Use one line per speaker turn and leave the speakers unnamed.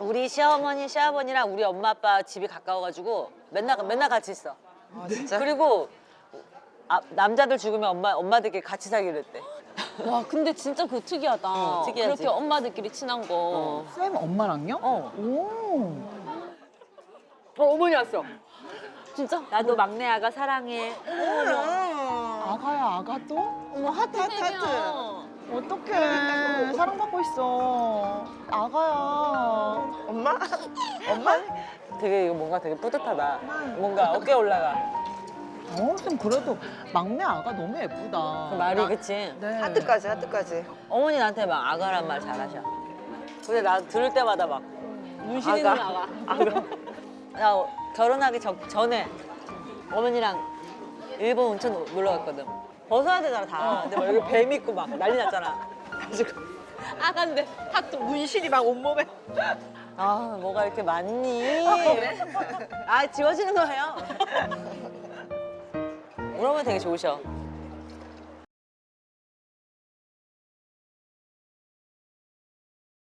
우리 시어머니, 시아버니랑 우리 엄마 아빠 집이 가까워가지고 맨날 맨날 같이 있어.
아 진짜?
그리고 아, 남자들 죽으면 엄마 엄마들끼리 같이 살기로 했대.
와 근데 진짜 그거 특이하다.
응, 특이하지.
그렇게 엄마들끼리 친한 거.
어.
쌤 엄마랑요?
어.
오.
어 어머니 왔어.
진짜?
나도 막내 아가 사랑해.
아가야 아가 또?
어머 하트
하트. 하트.
어떡해 사랑받고 있어 아가야
엄마? 엄마?
되게 이거 뭔가 되게 뿌듯하다. 뭔가 어깨 올라가.
어쌤 그래도 막내 아가 너무 예쁘다
그 말이 그치?
네.
하트까지 하트까지.
어머니 나한테 막 아가란 말 잘하셔. 근데 나 들을 때마다 막
문신 있는 아가.
아가. 나 결혼하기 전, 전에 어머니랑 일본 온천 놀러 갔거든. 벗어야 되잖아 다. 근데 막 여기 뱀 있고 막 난리 났잖아. 그래가지고
아가인데 하트
문신이 막 온몸에.
아 뭐가 이렇게 많니? 아 지워지는 거예요. 어머니 되게 좋으셔.